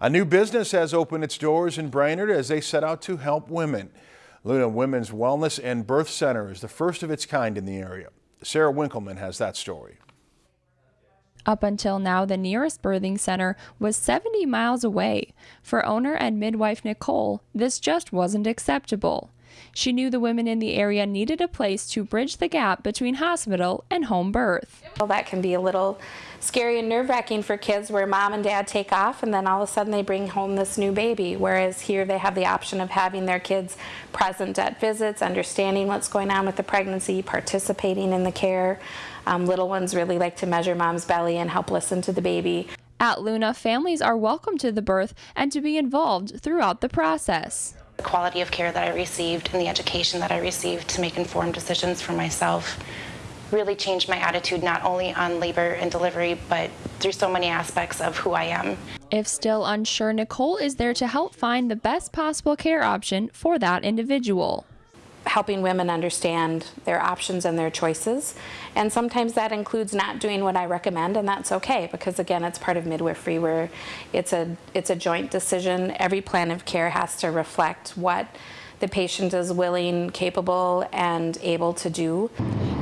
A new business has opened its doors in Brainerd as they set out to help women. Luna Women's Wellness and Birth Center is the first of its kind in the area. Sarah Winkleman has that story. Up until now, the nearest birthing center was 70 miles away. For owner and midwife Nicole, this just wasn't acceptable. She knew the women in the area needed a place to bridge the gap between hospital and home birth. Well, that can be a little scary and nerve wracking for kids where mom and dad take off and then all of a sudden they bring home this new baby. Whereas here they have the option of having their kids present at visits, understanding what's going on with the pregnancy, participating in the care. Um, little ones really like to measure mom's belly and help listen to the baby. At Luna, families are welcome to the birth and to be involved throughout the process. The quality of care that I received and the education that I received to make informed decisions for myself really changed my attitude not only on labor and delivery, but through so many aspects of who I am. If still unsure, Nicole is there to help find the best possible care option for that individual helping women understand their options and their choices. And sometimes that includes not doing what I recommend, and that's okay because again, it's part of midwifery where it's a it's a joint decision. Every plan of care has to reflect what the patient is willing, capable, and able to do.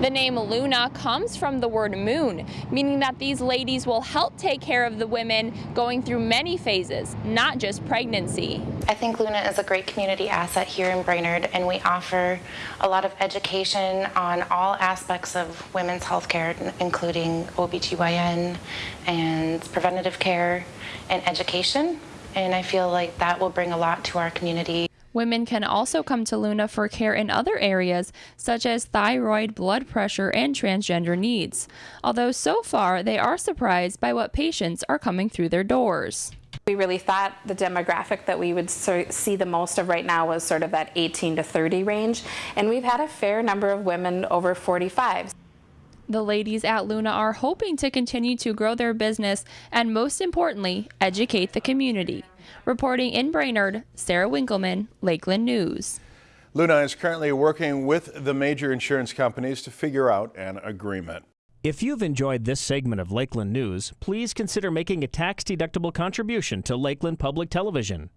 The name Luna comes from the word moon, meaning that these ladies will help take care of the women going through many phases, not just pregnancy. I think Luna is a great community asset here in Brainerd, and we offer a lot of education on all aspects of women's health care, including OBGYN and preventative care and education. And I feel like that will bring a lot to our community. Women can also come to Luna for care in other areas, such as thyroid, blood pressure, and transgender needs. Although so far, they are surprised by what patients are coming through their doors. We really thought the demographic that we would see the most of right now was sort of that 18 to 30 range, and we've had a fair number of women over 45. The ladies at Luna are hoping to continue to grow their business and, most importantly, educate the community. Reporting in Brainerd, Sarah Winkleman, Lakeland News. Luna is currently working with the major insurance companies to figure out an agreement. If you've enjoyed this segment of Lakeland News, please consider making a tax-deductible contribution to Lakeland Public Television.